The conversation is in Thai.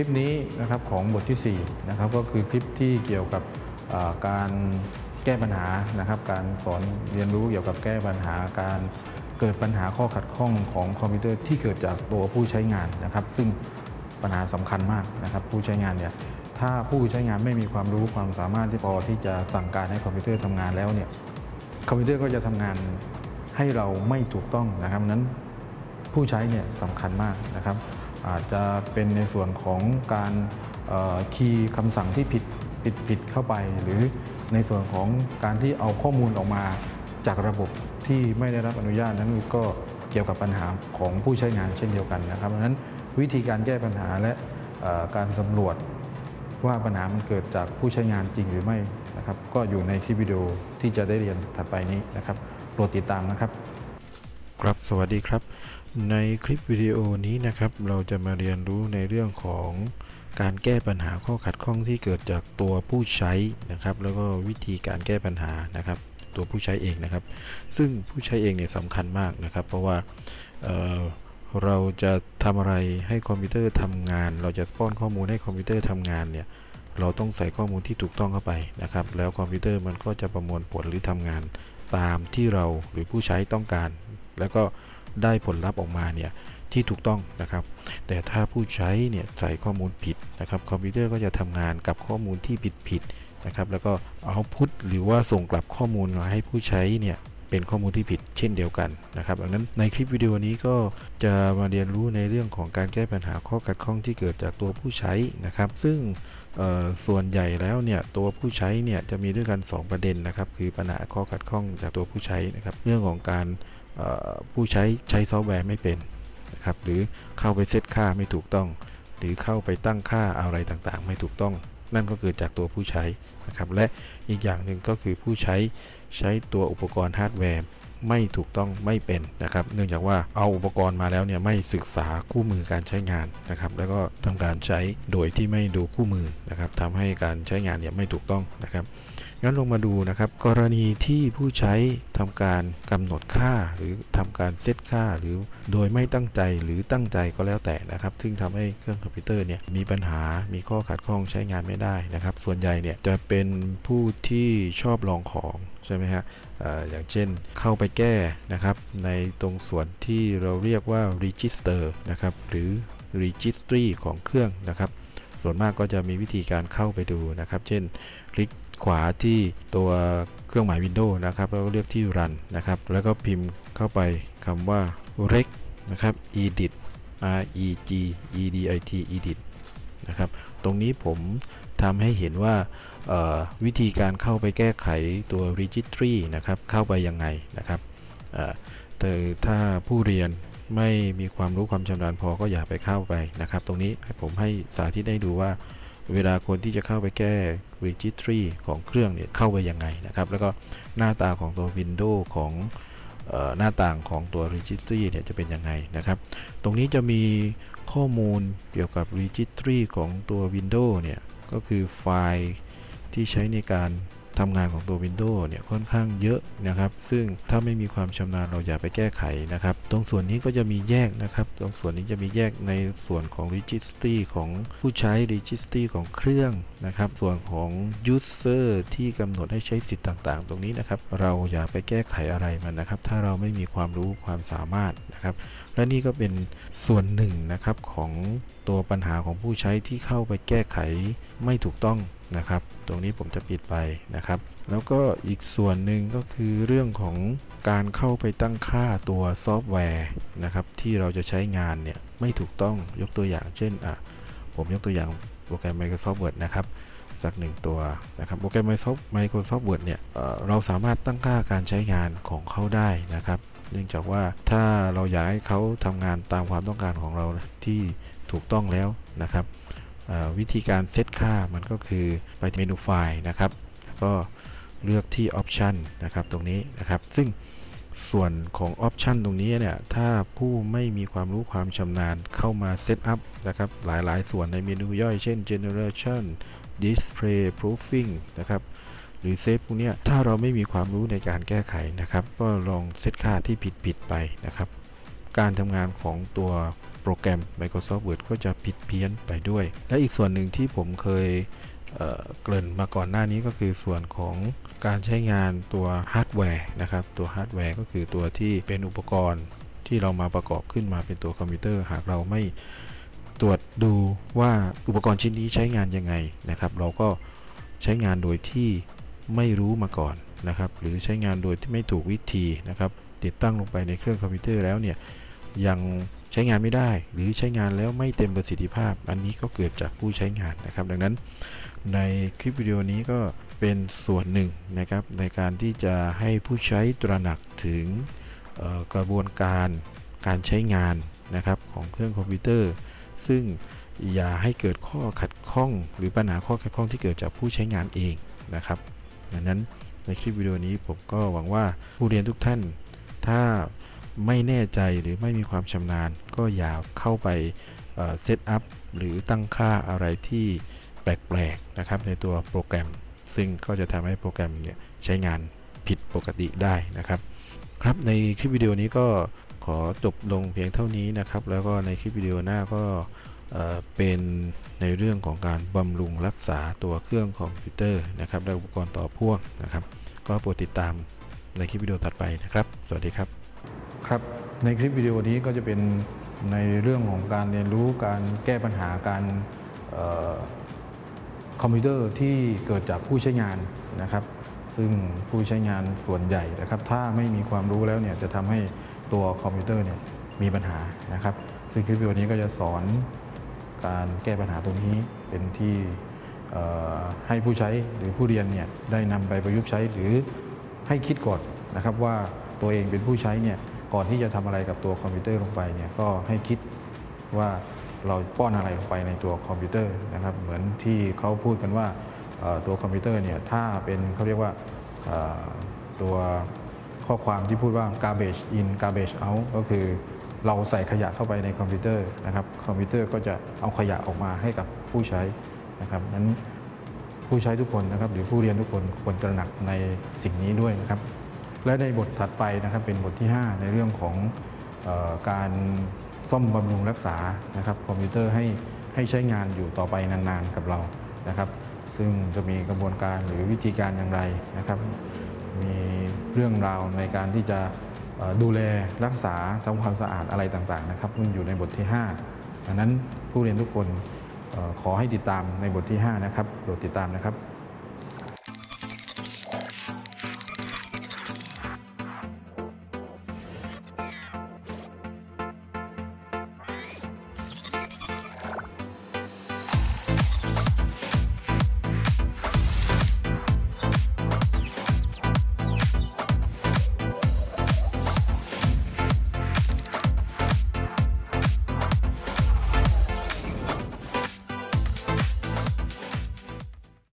คลิปนี้นะครับของบทที่4นะครับก็คือคลิปที่เกี่ยวกับการแก้ปัญหานะครับการสอนเรียนรู้เกี่ยวกับแก้ปัญหาการเกิดปัญหาข้อขัดข้องของคอมพิวเตอร์ที่เกิดจากตัวผู้ใช้งานนะครับ ซึ่งปัญหาสำคัญมากนะครับ ผู้ใช้งานเนี่ยถ้าผู้ใช้งานไม่มีความรู้ความสามารถที่พอที่จะสั่งการให้คอมพิวเตอร์ทำงานแล้วเนี่ยคอมพิวเตอร์ก็จะทำงานให้เราไม่ถูกต้องนะครับนั้นผู้ใช้เนี่ยสำคัญมากนะครับ อาจจะเป็นในส่วนของการคีย์คำสั่งที่ผิดผิดผิดเข้าไป หรือในส่วนของการที่เอาข้อมูลออกมาจากระบบที่ไม่ได้รับอนุญาตนั้นก็เกี่ยวกับปัญหาของผู้ใช้งานเช่นเดียวกันนะครับดังนั้นวิธีการแก้ปัญหาและการสำรวจว่าปัญหามันเกิดจากผู้ใช้งานจริงหรือไม่นะครับ ก็อยู่ในคลิปวิดีโอที่จะได้เรียนถัดไปนี้นะครับโปรดติดตามนะครับ ครับสวัสดีครับในคลิปวิดีโอนี้นะครับ เราจะมาเรียนรู้ในเรื่องของการแก้ปัญหาข้อขัดข้องที่เกิดจากตัวผู้ใช้นะครับ แล้วก็วิธีการแก้ปัญหานะครับ ตัวผู้ใช้เองนะครับ ซึ่งผู้ใช้เองเนี่ยสำคัญมากนะครับ เพราะว่าเราจะทำอะไรให้คอมพิวเตอร์ทำงาน เราจะป้อนข้อมูลให้คอมพิวเตอร์ทำงานเนี่ยเราต้องใส่ข้อมูลที่ถูกต้องเข้าไปนะครับ แล้วคอมพิวเตอร์มันก็จะประมวลผลหรือทำงานตามที่เราหรือผู้ใช้ต้องการ แล้วก็ ได้ผลลัพธ์ออกมาเนี่ยที่ถูกต้องนะครับ แต่ถ้าผู้ใช้เนี่ยใส่ข้อมูลผิดนะครับคอมพิวเตอร์ก็จะทำงานกับข้อมูลที่ผิดผิดๆนะครับ แล้วก็ output หรือว่าส่งกลับข้อมูลมาให้ผู้ใช้เนี่ยเป็นข้อมูลที่ผิดเช่นเดียวกันนะครับดังนั้นในคลิปวิดีโอนี้ก็จะมาเรียนรู้ในเรื่องของการแก้ปัญหาข้อขัดข้องที่เกิดจากตัวผู้ใช้นะครับ ซึ่งส่วนใหญ่แล้วเนี่ยตัวผู้ใช้เนี่ยจะมีด้วยกัน 2 ประเด็นนะครับ คือปัญหาข้อขัดข้องจากตัวผู้ใช้นะครับ เรื่องของการ ผู้ใช้ใช้ซอฟต์แวร์ไม่เป็นนะครับหรือเข้าไปเซตค่าไม่ถูกต้อง หรือเข้าไปตั้งค่าอะไรต่างๆ ไม่ถูกต้อง นั่นก็เกิดจากตัวผู้ใช้นะครับและอีกอย่างหนึ่งก็คือผู้ใช้ใช้ตัวอุปกรณ์ฮาร์ดแวร์ ไม่ถูกต้องไม่เป็นนะครับ เนื่องจากว่าเอาอุปกรณ์มาแล้วเนี่ยไม่ศึกษาคู่มือการใช้งานนะครับ แล้วก็ทำการใช้โดยที่ไม่ดูคู่มือนะครับทำให้การใช้งานเนี่ยไม่ถูกต้องนะครับงั้นลงมาดูนะครับ กรณีที่ผู้ใช้ทำการกำหนดค่าหรือทำการเซตค่าหรือโดยไม่ตั้งใจหรือตั้งใจก็แล้วแต่นะครับ ซึ่งทำให้เครื่องคอมพิวเตอร์เนี่ยมีปัญหามีข้อขัดข้องใช้งานไม่ได้นะครับ ส่วนใหญ่เนี่ยจะเป็นผู้ที่ชอบลองของ ใช่ไหมฮะเอ่ออย่างเช่นเข้าไปแก้นะครับ ในตรงส่วนที่เราเรียกว่า register นะครับ หรือ registry ของเครื่องนะครับ ส่วนมากก็จะมีวิธีการเข้าไปดูนะครับ เช่น คลิกขวาที่ตัวเครื่องหมาย Windows นะครับแล้วก็เลือกที่ Run นะครับ แล้วก็พิมพ์เข้าไปคำว่า reg นะครับ edit r e g e d i t edit นะครับ ตรงนี้ผม ทำให้เห็นว่าวิธีการเข้าไปแก้ไขตัว registry นะครับ เข้าไปยังไงนะครับแต่ถ้าผู้เรียนไม่มีความรู้ความชำนาญพอก็อย่าไปเข้าไปนะครับ ตรงนี้ผมให้สาธิตให้ดูว่าเวลาคนที่จะเข้าไปแก้ registry ของเครื่องเนี่ยเข้าไปยังไงนะครับ แล้วก็หน้าตาของตัว Windows ของออหน้าต่างของตัว registry เนี่ยจะเป็นยังไงนะครับ ตรงนี้จะมีข้อมูลเกี่ยวกับ registry ของตัว Windows เนี่ย ก็คือไฟล์ที่ใช้ในการ ทำงานของตัว Windows เนี่ยค่อนข้างเยอะนะครับ ซึ่งถ้าไม่มีความชำนาญเราอย่าไปแก้ไขนะครับ ตรงส่วนนี้ก็จะมีแยกนะครับ ตรงส่วนนี้จะมีแยกในส่วนของ registry ของผู้ใช้ registry ของเครื่องนะครับ ส่วนของ user ที่กำหนดให้ใช้สิทธิ์ต่างๆ ตรงนี้นะครับ เราอย่าไปแก้ไขอะไรมันนะครับ ถ้าเราไม่มีความรู้ความสามารถนะครับ และนี่ก็เป็นส่วนหนึ่งนะครับของตัวปัญหาของผู้ใช้ที่เข้าไปแก้ไขไม่ถูกต้อง นะครับ ตรงนี้ผมจะปิดไปนะครับ แล้วก็อีกส่วนหนึ่งก็คือเรื่องของการเข้าไปตั้งค่าตัวซอฟต์แวร์นะครับที่เราจะใช้งานเนี่ยไม่ถูกต้องยกตัวอย่าง เช่นอะผมยกตัวอย่างโปรแกรม Microsoft Word นะครับสักหนึ่งตัวนะครับโปรแกรม Microsoft Microsoft Word เนี่ยเเราสามารถตั้งค่าการใช้งานของเขาได้นะครับ เนื่องจากว่าถ้าเราอยากให้เขาทำงานตามความต้องการของเราที่ถูกต้องแล้วนะครับ วิธีการเซตค่ามันก็คือไปเมนูไฟล์นะครับ ก็เลือกที่ Option นะครับตรงนี้นะครับ ซึ่งส่วนของ Option ตรงนี้เนี่ยถ้าผู้ไม่มีความรู้ความชำนาญเข้ามา set up นะครับหลายๆ ส่วนในเมนูย่อยเช่น General Display Proofing นะครับหรือ Save พวกนี้ถ้าเราไม่มีความรู้ในการแก้ไขนะครับ ก็ลองเซตค่าที่ผิดๆไปนะครับ การทำงานของตัว โปรแกรม Microsoft Word ก็จะผิดเพี้ยนไปด้วย และอีกส่วนหนึ่งที่ผมเคยเกริ่นมาก่อนหน้านี้ก็คือส่วนของการใช้งานตัวฮาร์ดแวร์นะครับ ตัวฮาร์ดแวร์ก็คือตัวที่เป็นอุปกรณ์ที่เรามาประกอบขึ้นมาเป็นตัวคอมพิวเตอร์หากเราไม่ตรวจดูว่าอุปกรณ์ชิ้นนี้ใช้งานยังไงนะครับ เราก็ใช้งานโดยที่ไม่รู้มาก่อนนะครับ หรือใช้งานโดยที่ไม่ถูกวิธีนะครับ ติดตั้งลงไปในเครื่องคอมพิวเตอร์แล้วเนี่ยยัง ใช้งานไม่ได้ หรือใช้งานแล้วไม่เต็มประสิทธิภาพ อันนี้ก็เกิดจากผู้ใช้งานนะครับ ดังนั้นในคลิปวิดีโอนี้ก็เป็นส่วนหนึ่งนะครับ ในการที่จะให้ผู้ใช้ตระหนักถึงกระบวนการการใช้งานนะครับของเครื่องคอมพิวเตอร์ ซึ่งอย่าให้เกิดข้อขัดข้อง หรือปัญหาข้อขัดข้องที่เกิดจากผู้ใช้งานเองนะครับดังนั้นในคลิปวิดีโอนี้ผมก็หวังว่าผู้เรียนทุกท่าน ถ้า ไม่แน่ใจหรือไม่มีความชำนาญ ก็อย่าเข้าไปเซตอัพหรือตั้งค่าอะไรที่แปลกๆนะครับในตัวโปรแกรม ซึ่งก็จะทำให้โปรแกรมเนี่ยใช้งานผิดปกติได้นะครับครับในคลิปวิดีโอนี้ก็ขอจบลงเพียงเท่านี้นะครับ แล้วก็ในคลิปวิดีโอหน้าก็เป็นในเรื่องของการบำรุงรักษาตัวเครื่องคอมพิวเตอร์นะครับและอุปกรณ์ต่อพ่วงนะครับ ก็โปรดติดตามในคลิปวิดีโอถัดไปนะครับ สวัสดีครับ ครับในคลิปวิดีโอนี้ก็จะเป็นในเรื่องของการเรียนรู้การแก้ปัญหาการออคอมพิวเตอร์ที่เกิดจากผู้ใช้งานนะครับ ซึ่งผู้ใช้งานส่วนใหญ่นะครับ ถ้าไม่มีความรู้แล้วเนี่ยจะทำให้ตัวคอมพิวเตอร์เนี่ยมีปัญหานะครับ ซึ่งคลิปวิดีโอนี้ก็จะสอนการแก้ปัญหาตรงนี้เป็นที่ให้ผู้ใช้หรือผู้เรียนเนี่ยได้นำไปประยุกต์ใช้หรือให้คิดก่อนนะครับว่าตัวเองเป็นผู้ใช้เนี่ย ก่อนที่จะทำอะไรกับตัวคอมพิวเตอร์ลงไปเนี่ยก็ให้คิดว่าเราป้อนอะไรลงไปในตัวคอมพิวเตอร์นะครับ เหมือนที่เขาพูดกันว่าตัวคอมพิวเตอร์เนี่ยถ้าเป็นเขาเรียกว่าตัวข้อความที่พูดว่า garbage in garbage out ก็คือเราใส่ขยะเข้าไปในคอมพิวเตอร์นะครับ คอมพิวเตอร์ก็จะเอาขยะออกมาให้กับผู้ใช้นะครับนั้นผู้ใช้ทุกคนนะครับ หรือผู้เรียนทุกคนควรตระหนักในสิ่งนี้ด้วยนะครับ และในบทถัดไปนะครับเป็นบทที่ 5 ในเรื่องของออการซ่อมบำรุงรักษานะครับคอมพิวเตอร์ให้ให้ใช้งานอยู่ต่อไปนานๆกับเรานะครับ ซึ่งจะมีกระบวนการหรือวิธีการอย่างไรนะครับ มีเรื่องราวในการที่จะดูแลรักษาทำความสะอาดอะไรต่างๆนะครับซึ่งอยู่ในบทที่ 5 ดังนั้นผู้เรียนทุกคนขอให้ติดตามในบทที่ 5 นะครับโปรดติดตามนะครับ